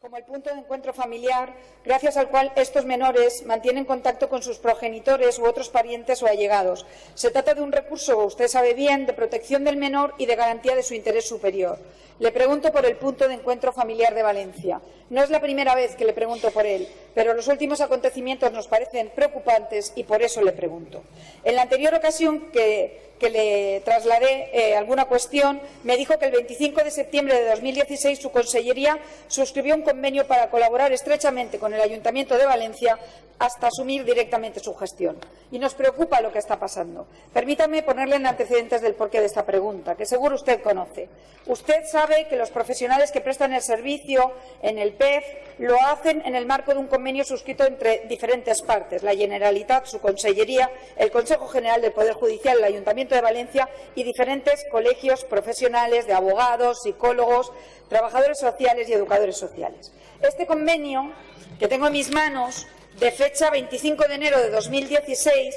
como el punto de encuentro familiar, gracias al cual estos menores mantienen contacto con sus progenitores u otros parientes o allegados. Se trata de un recurso, usted sabe bien, de protección del menor y de garantía de su interés superior. Le pregunto por el punto de encuentro familiar de Valencia. No es la primera vez que le pregunto por él, pero los últimos acontecimientos nos parecen preocupantes y por eso le pregunto. En la anterior ocasión que, le trasladé eh, alguna cuestión, me dijo que el 25 de septiembre de 2016 su consellería suscribió un convenio para colaborar estrechamente con el Ayuntamiento de Valencia hasta asumir directamente su gestión. Y nos preocupa lo que está pasando. Permítame ponerle en antecedentes del porqué de esta pregunta, que seguro usted conoce. Usted sabe que los profesionales que prestan el servicio en el PEF lo hacen en el marco de un convenio suscrito entre diferentes partes, la Generalitat, su Consellería, el Consejo General del Poder Judicial, el Ayuntamiento de Valencia y diferentes colegios profesionales de abogados, psicólogos, trabajadores sociales y educadores sociales. Este convenio que tengo en mis manos de fecha 25 de enero de 2016,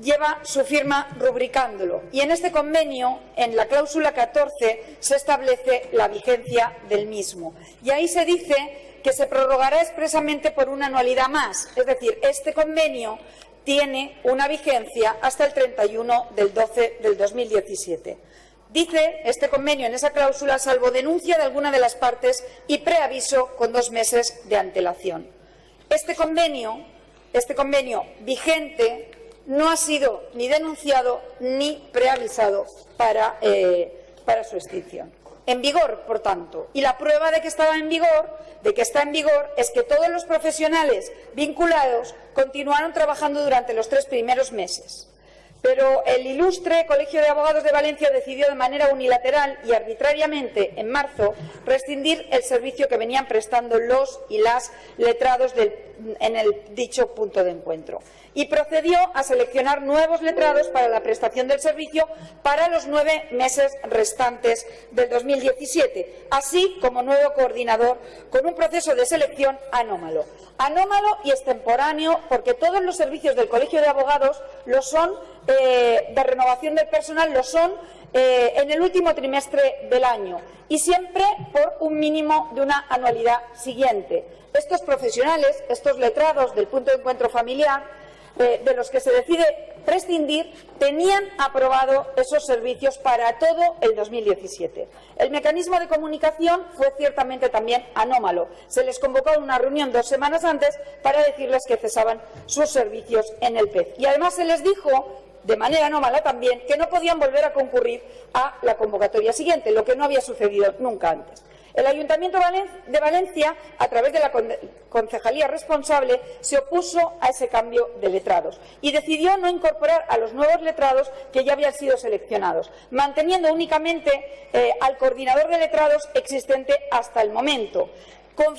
lleva su firma rubricándolo. Y en este convenio, en la cláusula 14, se establece la vigencia del mismo. Y ahí se dice que se prorrogará expresamente por una anualidad más. Es decir, este convenio tiene una vigencia hasta el 31 del 12 del 2017. Dice este convenio en esa cláusula, salvo denuncia de alguna de las partes y preaviso con dos meses de antelación. Este convenio, este convenio vigente no ha sido ni denunciado ni preavisado para, eh, para su extinción. En vigor, por tanto. Y la prueba de que estaba en vigor, de que está en vigor, es que todos los profesionales vinculados continuaron trabajando durante los tres primeros meses. Pero el ilustre Colegio de Abogados de Valencia decidió de manera unilateral y arbitrariamente en marzo rescindir el servicio que venían prestando los y las letrados en el dicho punto de encuentro y procedió a seleccionar nuevos letrados para la prestación del servicio para los nueve meses restantes del 2017, así como nuevo coordinador con un proceso de selección anómalo. Anómalo y extemporáneo porque todos los servicios del Colegio de Abogados lo son, eh, de renovación del personal, lo son eh, en el último trimestre del año y siempre por un mínimo de una anualidad siguiente. Estos profesionales, estos letrados del punto de encuentro familiar, de los que se decide prescindir tenían aprobado esos servicios para todo el 2017. El mecanismo de comunicación fue ciertamente también anómalo. Se les convocó una reunión dos semanas antes para decirles que cesaban sus servicios en el PEF. Y además se les dijo de manera anómala también, que no podían volver a concurrir a la convocatoria siguiente, lo que no había sucedido nunca antes. El Ayuntamiento de Valencia, a través de la concejalía responsable, se opuso a ese cambio de letrados y decidió no incorporar a los nuevos letrados que ya habían sido seleccionados, manteniendo únicamente eh, al coordinador de letrados existente hasta el momento con,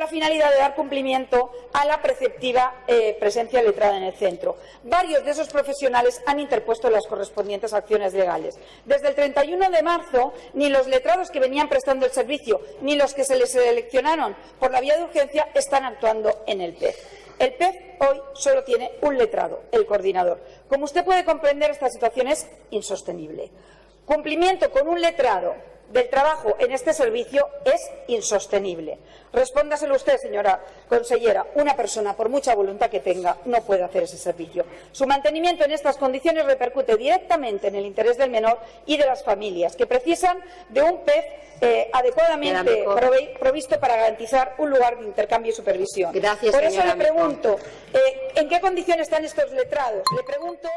la finalidad de dar cumplimiento a la preceptiva eh, presencia letrada en el centro. Varios de esos profesionales han interpuesto las correspondientes acciones legales. Desde el 31 de marzo, ni los letrados que venían prestando el servicio, ni los que se les seleccionaron por la vía de urgencia, están actuando en el PEF. El PEF hoy solo tiene un letrado, el coordinador. Como usted puede comprender, esta situación es insostenible. Cumplimiento con un letrado del trabajo en este servicio es insostenible. Respóndaselo usted, señora consellera. Una persona, por mucha voluntad que tenga, no puede hacer ese servicio. Su mantenimiento en estas condiciones repercute directamente en el interés del menor y de las familias, que precisan de un PEF eh, adecuadamente provisto para garantizar un lugar de intercambio y supervisión. Gracias, por eso le pregunto, eh, ¿en qué condiciones están estos letrados? Le pregunto